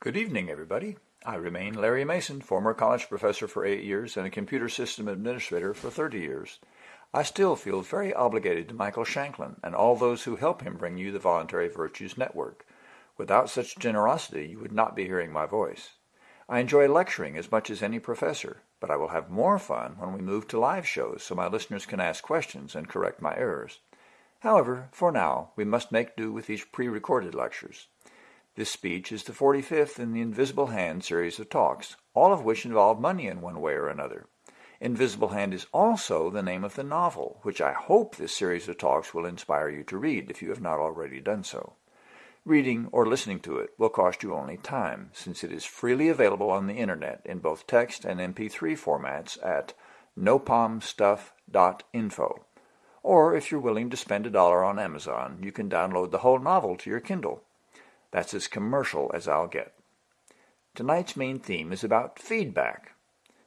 Good evening, everybody. I remain Larry Mason, former college professor for eight years and a computer system administrator for 30 years. I still feel very obligated to Michael Shanklin and all those who help him bring you the Voluntary Virtues Network. Without such generosity, you would not be hearing my voice. I enjoy lecturing as much as any professor, but I will have more fun when we move to live shows so my listeners can ask questions and correct my errors. However, for now, we must make do with these pre-recorded lectures. This speech is the 45th in the Invisible Hand series of talks, all of which involve money in one way or another. Invisible Hand is also the name of the novel, which I hope this series of talks will inspire you to read if you have not already done so. Reading or listening to it will cost you only time, since it is freely available on the internet in both text and MP3 formats at nopalmstuff.info. Or if you're willing to spend a dollar on Amazon, you can download the whole novel to your Kindle. That's as commercial as I'll get. Tonight's main theme is about feedback.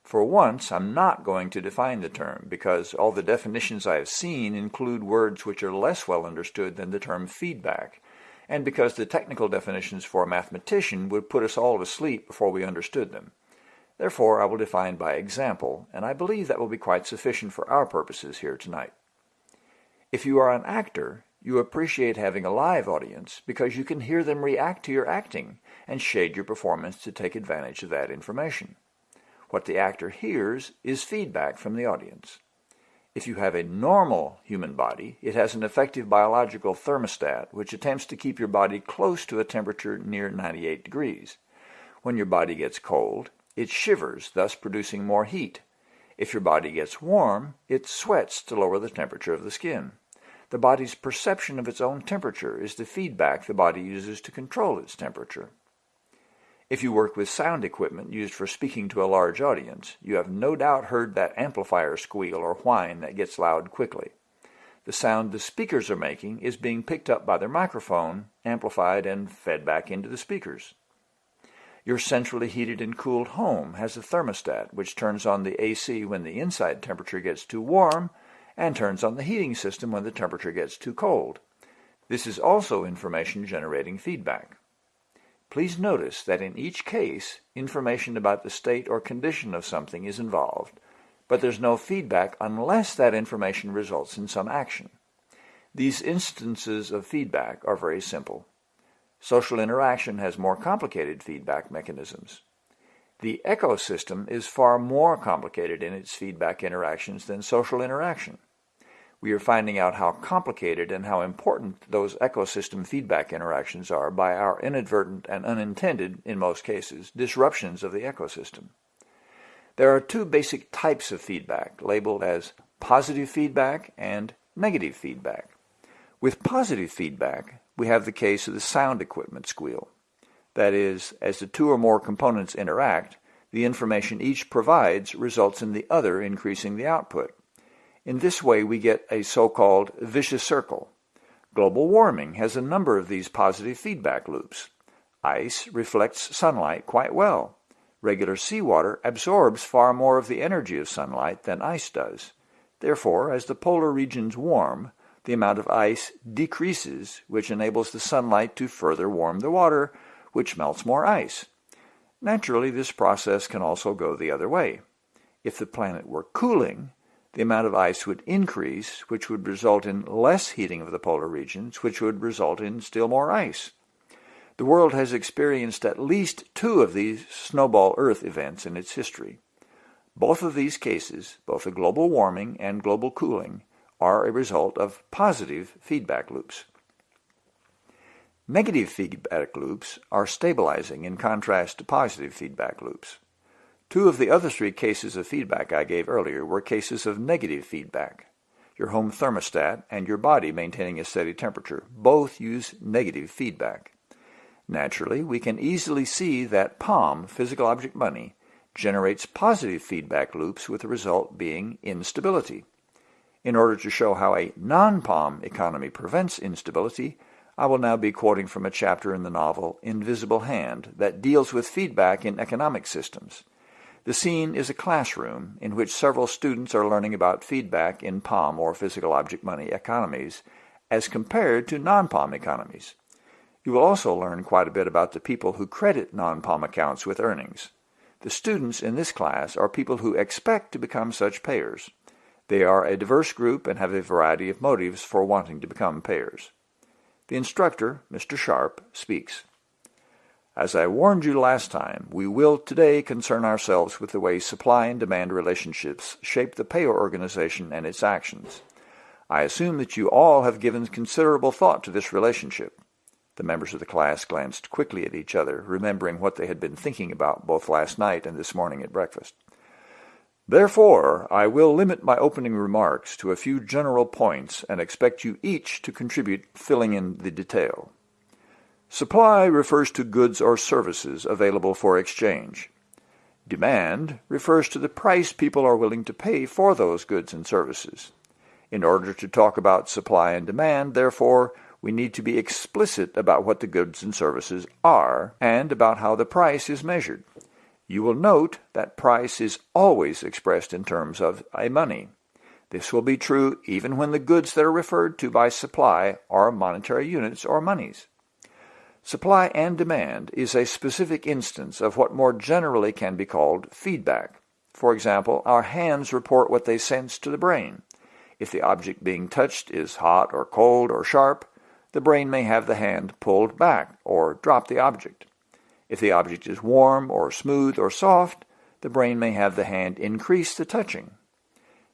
For once, I'm not going to define the term because all the definitions I have seen include words which are less well understood than the term feedback, and because the technical definitions for a mathematician would put us all to sleep before we understood them. Therefore, I will define by example, and I believe that will be quite sufficient for our purposes here tonight. If you are an actor, you appreciate having a live audience because you can hear them react to your acting and shade your performance to take advantage of that information. What the actor hears is feedback from the audience. If you have a normal human body, it has an effective biological thermostat which attempts to keep your body close to a temperature near 98 degrees. When your body gets cold, it shivers, thus producing more heat. If your body gets warm, it sweats to lower the temperature of the skin. The body's perception of its own temperature is the feedback the body uses to control its temperature. If you work with sound equipment used for speaking to a large audience, you have no doubt heard that amplifier squeal or whine that gets loud quickly. The sound the speakers are making is being picked up by their microphone, amplified, and fed back into the speakers. Your centrally heated and cooled home has a thermostat which turns on the AC when the inside temperature gets too warm and turns on the heating system when the temperature gets too cold. This is also information generating feedback. Please notice that in each case, information about the state or condition of something is involved, but there's no feedback unless that information results in some action. These instances of feedback are very simple. Social interaction has more complicated feedback mechanisms. The ecosystem is far more complicated in its feedback interactions than social interaction. We are finding out how complicated and how important those ecosystem feedback interactions are by our inadvertent and unintended, in most cases, disruptions of the ecosystem. There are two basic types of feedback, labeled as positive feedback and negative feedback. With positive feedback, we have the case of the sound equipment squeal. That is, as the two or more components interact, the information each provides results in the other increasing the output. In this way, we get a so-called vicious circle. Global warming has a number of these positive feedback loops. Ice reflects sunlight quite well. Regular seawater absorbs far more of the energy of sunlight than ice does. Therefore, as the polar regions warm, the amount of ice decreases, which enables the sunlight to further warm the water, which melts more ice. Naturally, this process can also go the other way. If the planet were cooling, the amount of ice would increase, which would result in less heating of the polar regions, which would result in still more ice. The world has experienced at least two of these snowball Earth events in its history. Both of these cases, both the global warming and global cooling, are a result of positive feedback loops. Negative feedback loops are stabilizing in contrast to positive feedback loops. Two of the other three cases of feedback I gave earlier were cases of negative feedback. Your home thermostat and your body maintaining a steady temperature both use negative feedback. Naturally, we can easily see that POM, physical object money, generates positive feedback loops with the result being instability. In order to show how a non-POM economy prevents instability, I will now be quoting from a chapter in the novel Invisible Hand that deals with feedback in economic systems. The scene is a classroom in which several students are learning about feedback in POM or physical object money economies as compared to non-POM economies. You will also learn quite a bit about the people who credit non-POM accounts with earnings. The students in this class are people who expect to become such payers. They are a diverse group and have a variety of motives for wanting to become payers. The instructor, Mr. Sharp, speaks. As I warned you last time, we will today concern ourselves with the way supply and demand relationships shape the payer organization and its actions. I assume that you all have given considerable thought to this relationship. The members of the class glanced quickly at each other, remembering what they had been thinking about both last night and this morning at breakfast. Therefore, I will limit my opening remarks to a few general points and expect you each to contribute filling in the detail. Supply refers to goods or services available for exchange. Demand refers to the price people are willing to pay for those goods and services. In order to talk about supply and demand, therefore, we need to be explicit about what the goods and services are and about how the price is measured. You will note that price is always expressed in terms of a money. This will be true even when the goods that are referred to by supply are monetary units or monies. Supply and demand is a specific instance of what more generally can be called feedback. For example, our hands report what they sense to the brain. If the object being touched is hot or cold or sharp, the brain may have the hand pulled back or drop the object. If the object is warm or smooth or soft, the brain may have the hand increase the touching.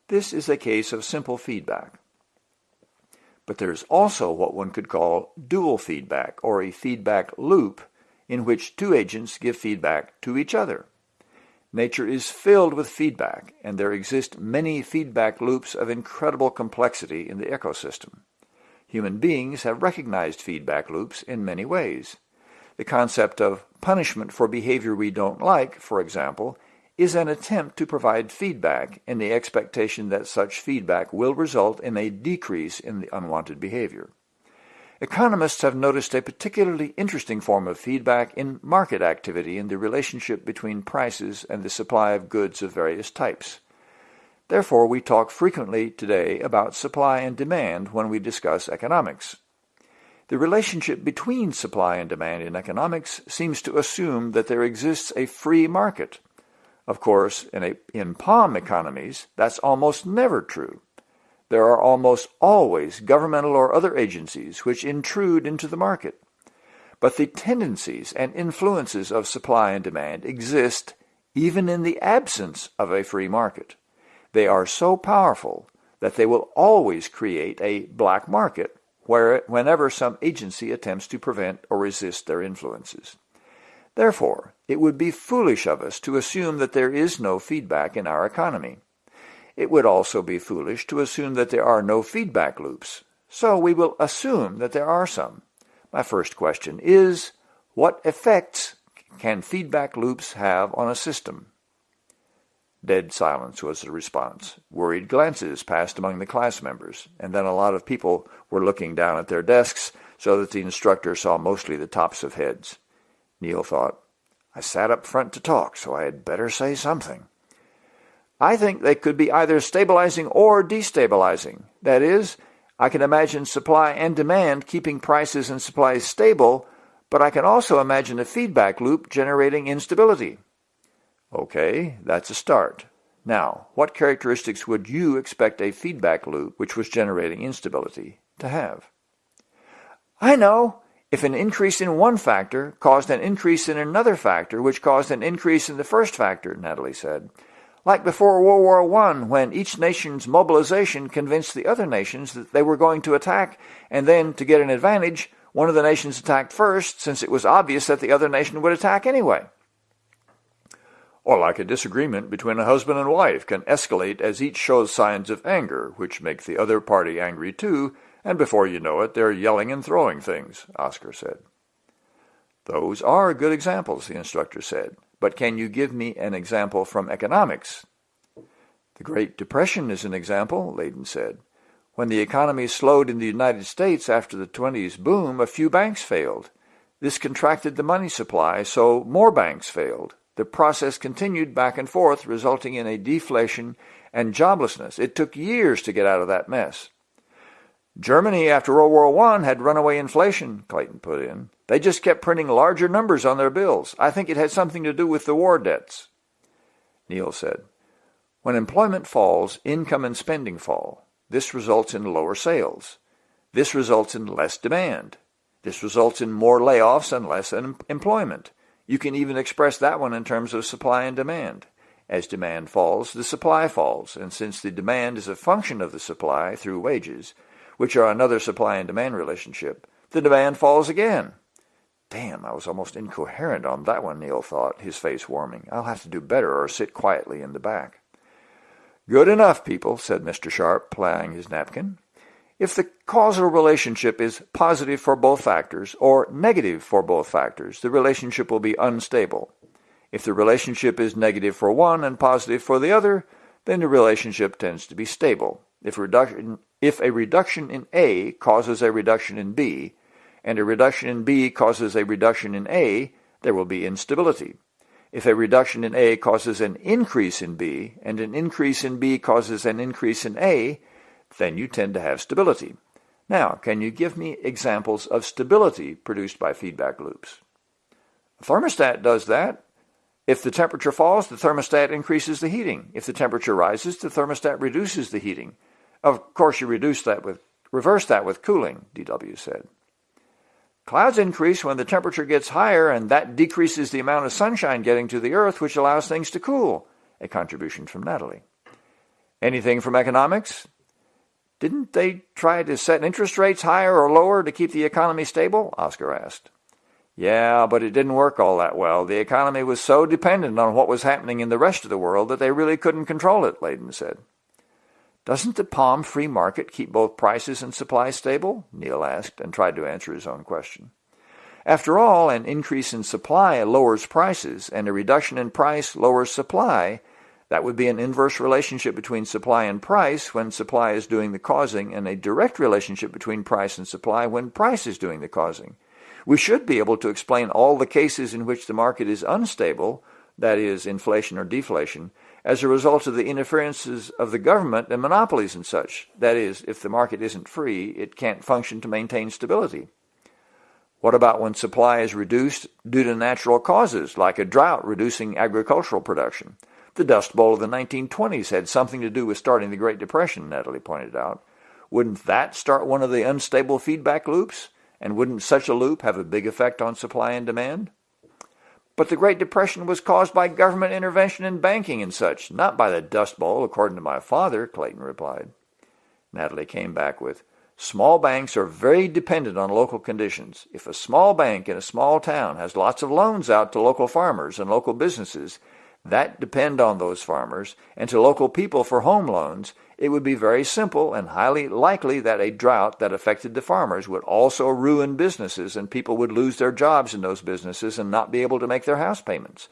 This is a case of simple feedback. But there is also what one could call dual feedback, or a feedback loop, in which two agents give feedback to each other. Nature is filled with feedback, and there exist many feedback loops of incredible complexity in the ecosystem. Human beings have recognized feedback loops in many ways. The concept of punishment for behavior we don't like, for example, is an attempt to provide feedback in the expectation that such feedback will result in a decrease in the unwanted behavior. Economists have noticed a particularly interesting form of feedback in market activity in the relationship between prices and the supply of goods of various types. Therefore, we talk frequently today about supply and demand when we discuss economics. The relationship between supply and demand in economics seems to assume that there exists a free market. Of course, in, a, in POM economies, that's almost never true. There are almost always governmental or other agencies which intrude into the market. But the tendencies and influences of supply and demand exist even in the absence of a free market. They are so powerful that they will always create a black market where, whenever some agency attempts to prevent or resist their influences. Therefore, it would be foolish of us to assume that there is no feedback in our economy. It would also be foolish to assume that there are no feedback loops, so we will assume that there are some. My first question is, what effects can feedback loops have on a system? Dead silence was the response. Worried glances passed among the class members, and then a lot of people were looking down at their desks so that the instructor saw mostly the tops of heads. Neil thought, I sat up front to talk, so I had better say something. I think they could be either stabilizing or destabilizing. That is, I can imagine supply and demand keeping prices and supplies stable, but I can also imagine a feedback loop generating instability. Okay, that's a start. Now, what characteristics would you expect a feedback loop, which was generating instability, to have? I know! If an increase in one factor caused an increase in another factor, which caused an increase in the first factor, Natalie said. Like before World War I, when each nation's mobilization convinced the other nations that they were going to attack, and then, to get an advantage, one of the nations attacked first, since it was obvious that the other nation would attack anyway. Or like a disagreement between a husband and wife can escalate as each shows signs of anger, which make the other party angry too, and before you know it, they're yelling and throwing things, Oscar said. Those are good examples, the instructor said. But can you give me an example from economics? The Great Depression is an example, Layden said. When the economy slowed in the United States after the 20s boom, a few banks failed. This contracted the money supply, so more banks failed. The process continued back and forth, resulting in a deflation and joblessness. It took years to get out of that mess. Germany after World War I had runaway inflation, Clayton put in. They just kept printing larger numbers on their bills. I think it had something to do with the war debts. Neil said, When employment falls, income and spending fall. This results in lower sales. This results in less demand. This results in more layoffs and less employment. You can even express that one in terms of supply and demand. As demand falls, the supply falls, and since the demand is a function of the supply through wages, which are another supply and demand relationship, the demand falls again. Damn, I was almost incoherent on that one, Neil thought, his face warming. I'll have to do better or sit quietly in the back. Good enough, people, said Mr. Sharp, plying his napkin. If the causal relationship is positive for both factors or negative for both factors, the relationship will be unstable. If the relationship is negative for one and positive for the other, then the relationship tends to be stable. If, reduction, if a reduction in A causes a reduction in B, and a reduction in B causes a reduction in A, there will be instability. If a reduction in A causes an increase in B, and an increase in B causes an increase in A, then you tend to have stability. Now, can you give me examples of stability produced by feedback loops? A thermostat does that. If the temperature falls, the thermostat increases the heating. If the temperature rises, the thermostat reduces the heating. Of course, you reduce that with, reverse that with cooling, DW said. Clouds increase when the temperature gets higher, and that decreases the amount of sunshine getting to the earth, which allows things to cool. A contribution from Natalie. Anything from economics? Didn't they try to set interest rates higher or lower to keep the economy stable? Oscar asked. Yeah, but it didn't work all that well. The economy was so dependent on what was happening in the rest of the world that they really couldn't control it, Layden said. Doesn't the POM free market keep both prices and supply stable? Neil asked and tried to answer his own question. After all, an increase in supply lowers prices, and a reduction in price lowers supply, that would be an inverse relationship between supply and price when supply is doing the causing, and a direct relationship between price and supply when price is doing the causing. We should be able to explain all the cases in which the market is unstable, that is, inflation or deflation, as a result of the interferences of the government and monopolies and such. That is, if the market isn't free, it can't function to maintain stability. What about when supply is reduced due to natural causes, like a drought reducing agricultural production? The Dust Bowl of the 1920s had something to do with starting the Great Depression, Natalie pointed out. Wouldn't that start one of the unstable feedback loops? And wouldn't such a loop have a big effect on supply and demand? But the Great Depression was caused by government intervention in banking and such, not by the Dust Bowl, according to my father, Clayton replied. Natalie came back with, Small banks are very dependent on local conditions. If a small bank in a small town has lots of loans out to local farmers and local businesses, that depend on those farmers, and to local people for home loans, it would be very simple and highly likely that a drought that affected the farmers would also ruin businesses and people would lose their jobs in those businesses and not be able to make their house payments.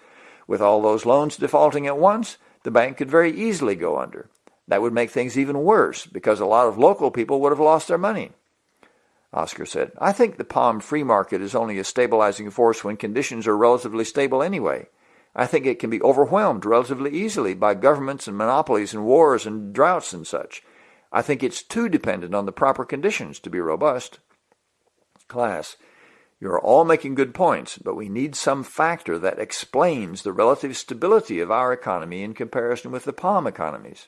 With all those loans defaulting at once, the bank could very easily go under. That would make things even worse because a lot of local people would have lost their money. Oscar said, I think the POM free market is only a stabilizing force when conditions are relatively stable anyway. I think it can be overwhelmed relatively easily by governments and monopolies and wars and droughts and such. I think it's too dependent on the proper conditions to be robust. Class, you're all making good points, but we need some factor that explains the relative stability of our economy in comparison with the POM economies.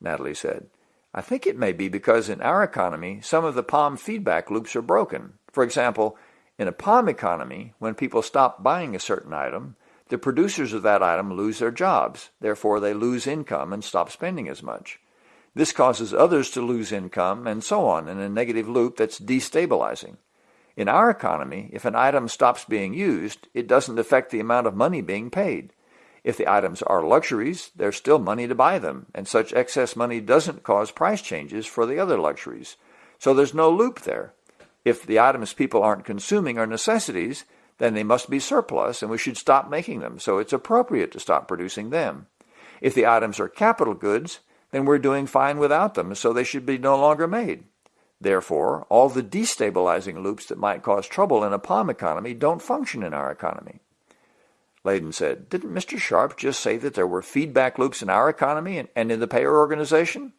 Natalie said, I think it may be because in our economy, some of the POM feedback loops are broken. For example, in a POM economy, when people stop buying a certain item, the producers of that item lose their jobs. Therefore, they lose income and stop spending as much. This causes others to lose income and so on in a negative loop that's destabilizing. In our economy, if an item stops being used, it doesn't affect the amount of money being paid. If the items are luxuries, there's still money to buy them, and such excess money doesn't cause price changes for the other luxuries. So there's no loop there. If the items people aren't consuming are necessities, then they must be surplus and we should stop making them, so it's appropriate to stop producing them. If the items are capital goods, then we're doing fine without them, so they should be no longer made. Therefore, all the destabilizing loops that might cause trouble in a POM economy don't function in our economy. Layden said, Didn't Mr. Sharp just say that there were feedback loops in our economy and, in the payer organization?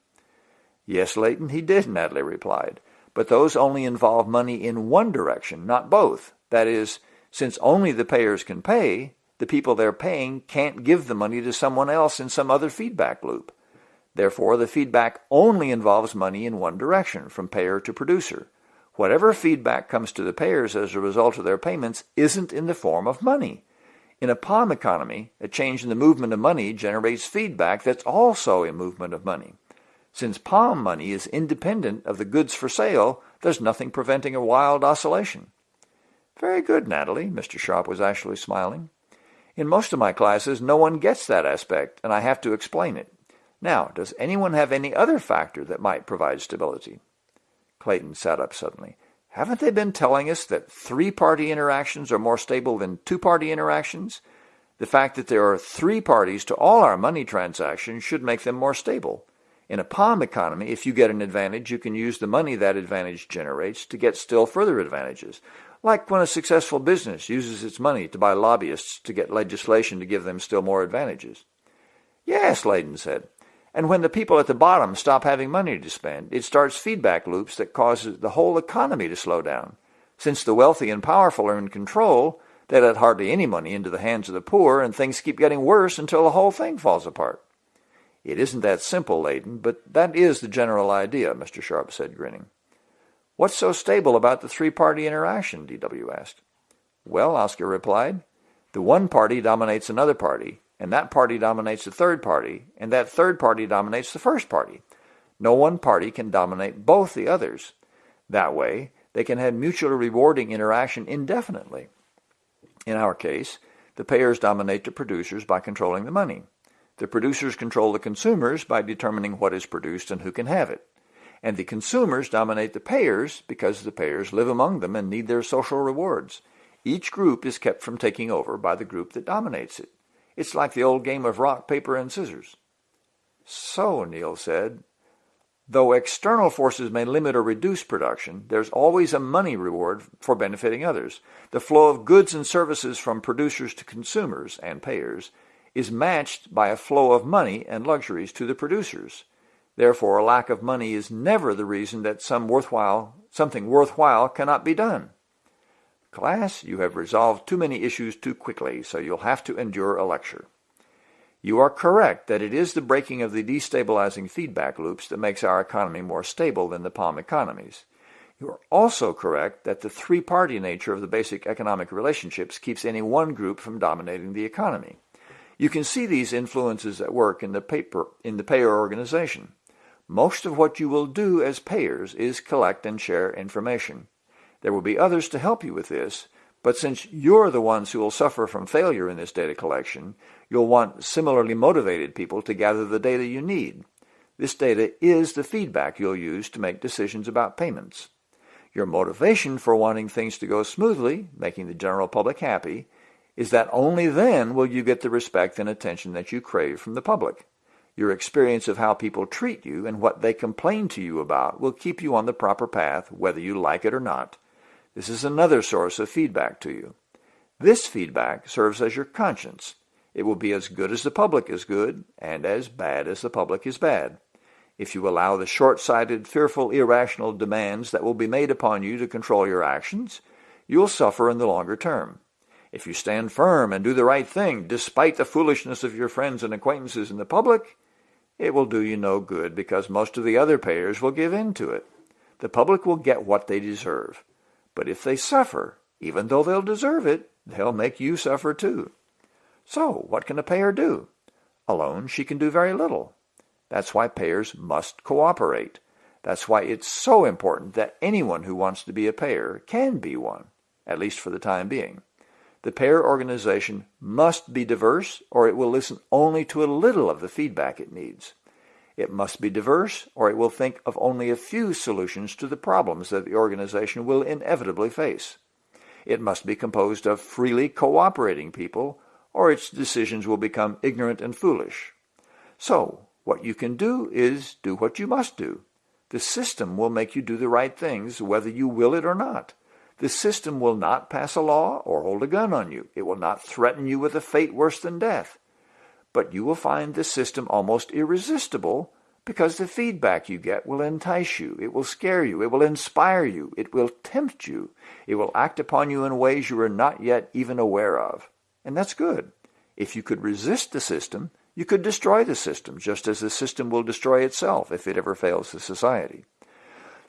Yes, Leighton, he did, Natalie replied. But those only involve money in one direction, not both. That is, since only the payers can pay, the people they're paying can't give the money to someone else in some other feedback loop. Therefore, the feedback only involves money in one direction, from payer to producer. Whatever feedback comes to the payers as a result of their payments isn't in the form of money. In a POM economy, a change in the movement of money generates feedback that's also a movement of money. Since POM money is independent of the goods for sale, there's nothing preventing a wild oscillation. Very good, Natalie. Mr. Sharp was actually smiling. In most of my classes, no one gets that aspect, and I have to explain it. Now, does anyone have any other factor that might provide stability? Clayton sat up suddenly. Haven't they been telling us that three-party interactions are more stable than two-party interactions? The fact that there are three parties to all our money transactions should make them more stable. In a POM economy, if you get an advantage, you can use the money that advantage generates to get still further advantages, like when a successful business uses its money to buy lobbyists to get legislation to give them still more advantages. Yes, Leighton said. And when the people at the bottom stop having money to spend, it starts feedback loops that causes the whole economy to slow down. Since the wealthy and powerful are in control, they let hardly any money into the hands of the poor, and things keep getting worse until the whole thing falls apart. It isn't that simple, Leighton, but that is the general idea, Mr. Sharp said, grinning. What's so stable about the three-party interaction? D.W. asked. Well, Oscar replied, the one party dominates another party, and that party dominates the third party, and that third party dominates the first party. No one party can dominate both the others. That way, they can have mutually rewarding interaction indefinitely. In our case, the payers dominate the producers by controlling the money. The producers control the consumers by determining what is produced and who can have it. And the consumers dominate the payers because the payers live among them and need their social rewards. Each group is kept from taking over by the group that dominates it. It's like the old game of rock, paper, and scissors. So, Neil said, though external forces may limit or reduce production, there's always a money reward for benefiting others. The flow of goods and services from producers to consumers and payers is matched by a flow of money and luxuries to the producers. Therefore, a lack of money is never the reason that some worthwhile, something worthwhile cannot be done. Class, you have resolved too many issues too quickly, so you'll have to endure a lecture. You are correct that it is the breaking of the destabilizing feedback loops that makes our economy more stable than the POM economies. You are also correct that the three-party nature of the basic economic relationships keeps any one group from dominating the economy. You can see these influences at work in the, paper, in the payer organization. Most of what you will do as payers is collect and share information. There will be others to help you with this, but since you're the ones who will suffer from failure in this data collection, you'll want similarly motivated people to gather the data you need. This data is the feedback you'll use to make decisions about payments. Your motivation for wanting things to go smoothly, making the general public happy, is that only then will you get the respect and attention that you crave from the public. Your experience of how people treat you and what they complain to you about will keep you on the proper path, whether you like it or not. This is another source of feedback to you. This feedback serves as your conscience. It will be as good as the public is good and as bad as the public is bad. If you allow the short-sighted, fearful, irrational demands that will be made upon you to control your actions, you will suffer in the longer term. If you stand firm and do the right thing, despite the foolishness of your friends and acquaintances in the public, it will do you no good because most of the other payers will give in to it. The public will get what they deserve. But if they suffer, even though they'll deserve it, they'll make you suffer too. So what can a payer do? Alone, she can do very little. That's why payers must cooperate. That's why it's so important that anyone who wants to be a payer can be one, at least for the time being. The payer organization must be diverse or it will listen only to a little of the feedback it needs. It must be diverse, or it will think of only a few solutions to the problems that the organization will inevitably face. It must be composed of freely cooperating people, or its decisions will become ignorant and foolish. So, what you can do is do what you must do. The system will make you do the right things, whether you will it or not. The system will not pass a law or hold a gun on you. It will not threaten you with a fate worse than death but you will find the system almost irresistible because the feedback you get will entice you, it will scare you, it will inspire you, it will tempt you, it will act upon you in ways you are not yet even aware of. And that's good. If you could resist the system, you could destroy the system, just as the system will destroy itself if it ever fails the society.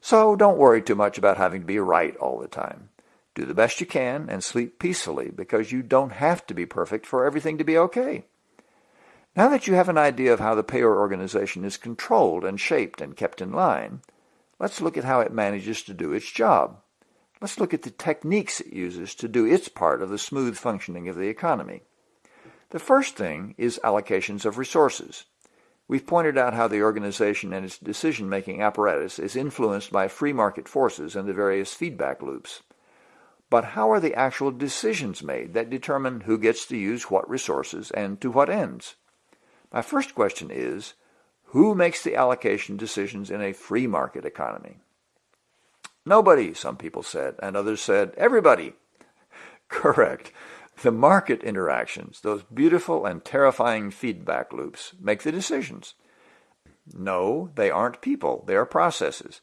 So don't worry too much about having to be right all the time. Do the best you can and sleep peacefully because you don't have to be perfect for everything to be okay. Now that you have an idea of how the payer organization is controlled and shaped and kept in line, let's look at how it manages to do its job. Let's look at the techniques it uses to do its part of the smooth functioning of the economy. The first thing is allocations of resources. We've pointed out how the organization and its decision-making apparatus is influenced by free market forces and the various feedback loops. But how are the actual decisions made that determine who gets to use what resources and to what ends? My first question is, who makes the allocation decisions in a free market economy? Nobody, some people said, and others said, everybody. Correct. The market interactions, those beautiful and terrifying feedback loops, make the decisions. No, they aren't people, they are processes.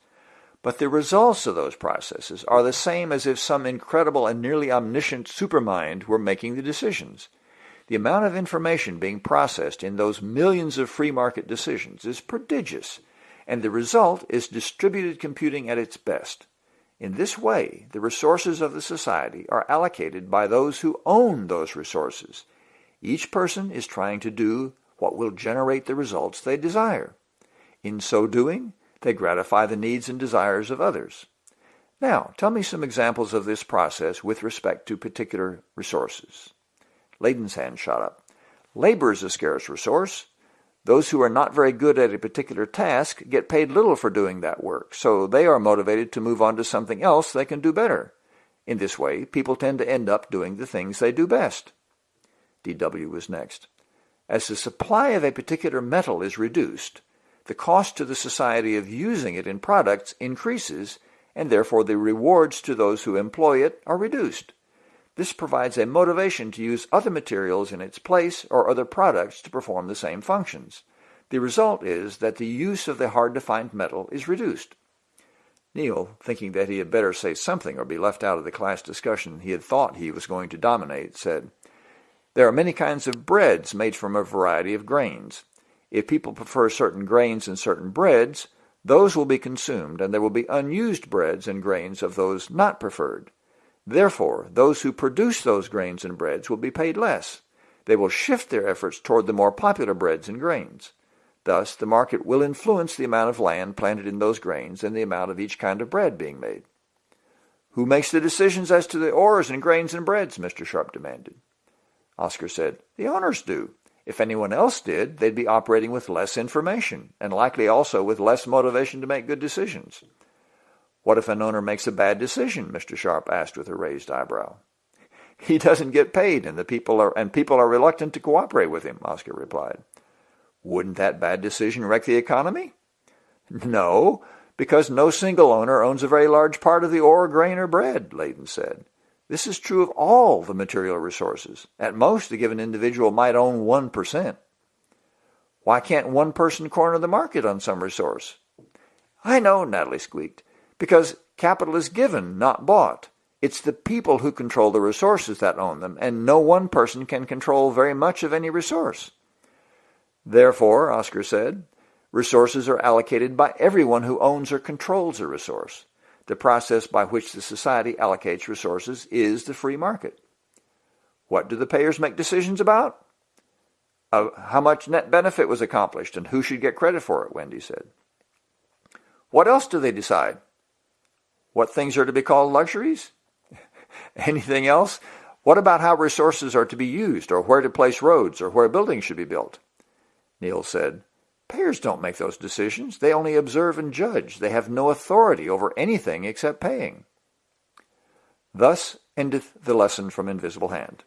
But the results of those processes are the same as if some incredible and nearly omniscient supermind were making the decisions. The amount of information being processed in those millions of free market decisions is prodigious, and the result is distributed computing at its best. In this way, the resources of the society are allocated by those who own those resources. Each person is trying to do what will generate the results they desire. In so doing, they gratify the needs and desires of others. Now, tell me some examples of this process with respect to particular resources. Layden's hand shot up. Labor is a scarce resource. Those who are not very good at a particular task get paid little for doing that work, so they are motivated to move on to something else they can do better. In this way, people tend to end up doing the things they do best. DW was next. As the supply of a particular metal is reduced, the cost to the society of using it in products increases, and therefore the rewards to those who employ it are reduced. This provides a motivation to use other materials in its place or other products to perform the same functions. The result is that the use of the hard-to-find metal is reduced. Neil, thinking that he had better say something or be left out of the class discussion he had thought he was going to dominate, said, There are many kinds of breads made from a variety of grains. If people prefer certain grains and certain breads, those will be consumed, and there will be unused breads and grains of those not preferred. Therefore, those who produce those grains and breads will be paid less. They will shift their efforts toward the more popular breads and grains. Thus, the market will influence the amount of land planted in those grains and the amount of each kind of bread being made. Who makes the decisions as to the ores and grains and breads? Mr. Sharp demanded. Oscar said, The owners do. If anyone else did, they'd be operating with less information, and likely also with less motivation to make good decisions. What if an owner makes a bad decision? Mr. Sharp asked with a raised eyebrow. He doesn't get paid, and the people are and people are reluctant to cooperate with him, Oscar replied. Wouldn't that bad decision wreck the economy? No, because no single owner owns a very large part of the ore, grain, or bread, Layden said. This is true of all the material resources. At most, a given individual might own 1%. Why can't one person corner the market on some resource? I know, Natalie squeaked because capital is given, not bought. It's the people who control the resources that own them, and no one person can control very much of any resource. Therefore, Oscar said, resources are allocated by everyone who owns or controls a resource. The process by which the society allocates resources is the free market. What do the payers make decisions about? Uh, how much net benefit was accomplished and who should get credit for it, Wendy said. What else do they decide? What things are to be called luxuries? Anything else? What about how resources are to be used, or where to place roads, or where buildings should be built? Neil said, Payers don't make those decisions. They only observe and judge. They have no authority over anything except paying. Thus endeth the lesson from Invisible Hand.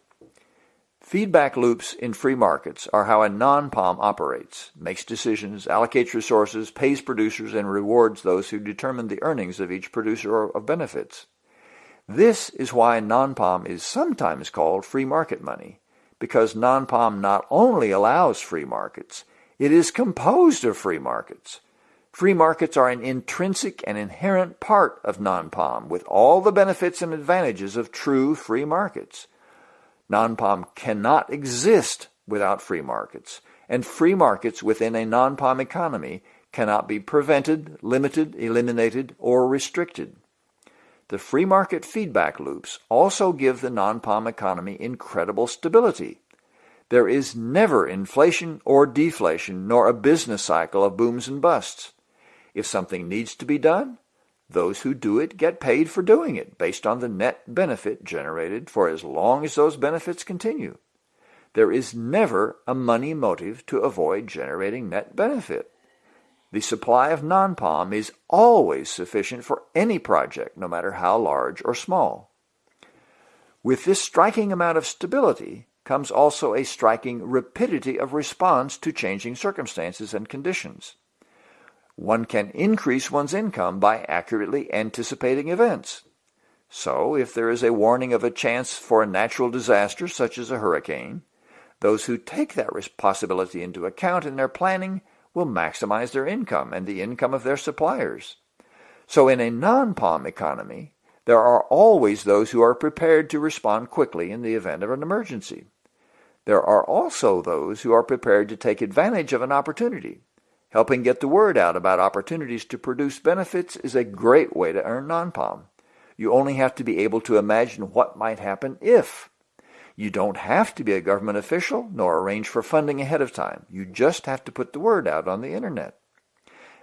Feedback loops in free markets are how a non-POM operates, makes decisions, allocates resources, pays producers, and rewards those who determine the earnings of each producer of benefits. This is why non-POM is sometimes called free market money, because non-POM not only allows free markets, It is composed of free markets. Free markets are an intrinsic and inherent part of non-POM with all the benefits and advantages of true free markets. Non-POM cannot exist without free markets, and free markets within a non-POM economy cannot be prevented, limited, eliminated, or restricted. The free market feedback loops also give the non-POM economy incredible stability. There is never inflation or deflation, nor a business cycle of booms and busts. If something needs to be done, those who do it get paid for doing it based on the net benefit generated for as long as those benefits continue. There is never a money motive to avoid generating net benefit. The supply of non-POM is always sufficient for any project, no matter how large or small. With this striking amount of stability comes also a striking rapidity of response to changing circumstances and conditions. One can increase one's income by accurately anticipating events. So, if there is a warning of a chance for a natural disaster such as a hurricane, those who take that possibility into account in their planning will maximize their income and the income of their suppliers. So in a non-POM economy, there are always those who are prepared to respond quickly in the event of an emergency. There are also those who are prepared to take advantage of an opportunity. Helping get the word out about opportunities to produce benefits is a great way to earn non-POM. You only have to be able to imagine what might happen if. You don't have to be a government official nor arrange for funding ahead of time. You just have to put the word out on the internet.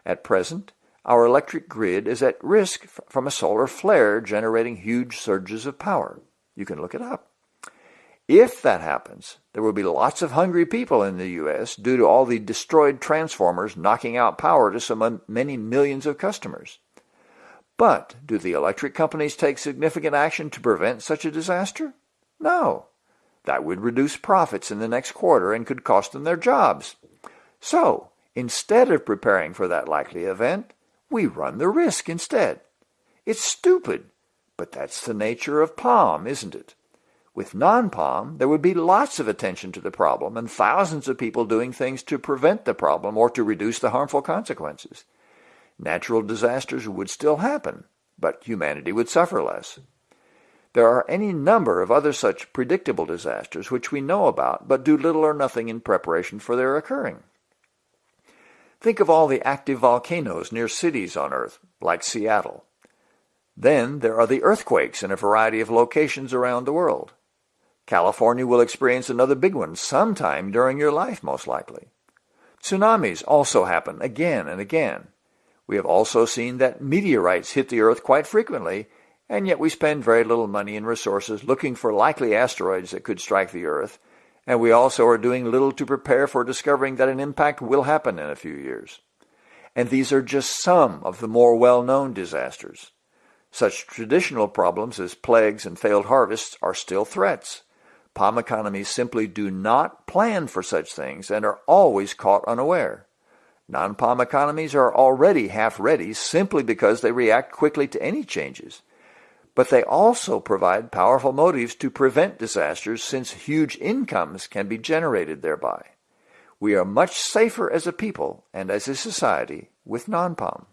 At present, our electric grid is at risk from a solar flare generating huge surges of power. You can look it up. If that happens, there will be lots of hungry people in the U.S. due to all the destroyed transformers knocking out power to so many millions of customers. But do the electric companies take significant action to prevent such a disaster? No. That would reduce profits in the next quarter and could cost them their jobs. So, instead of preparing for that likely event, we run the risk instead. It's stupid, but that's the nature of POM, isn't it? With non-POM, there would be lots of attention to the problem and thousands of people doing things to prevent the problem or to reduce the harmful consequences. Natural disasters would still happen, but humanity would suffer less. There are any number of other such predictable disasters which we know about but do little or nothing in preparation for their occurring. Think of all the active volcanoes near cities on Earth, like Seattle. Then there are the earthquakes in a variety of locations around the world. California will experience another big one sometime during your life, most likely. Tsunamis also happen again and again. We have also seen that meteorites hit the Earth quite frequently and yet we spend very little money and resources looking for likely asteroids that could strike the Earth, and we also are doing little to prepare for discovering that an impact will happen in a few years. And these are just some of the more well-known disasters. Such traditional problems as plagues and failed harvests are still threats. POM economies simply do not plan for such things and are always caught unaware. Non-POM economies are already half ready simply because they react quickly to any changes but they also provide powerful motives to prevent disasters since huge incomes can be generated thereby. We are much safer as a people and as a society with non-POM.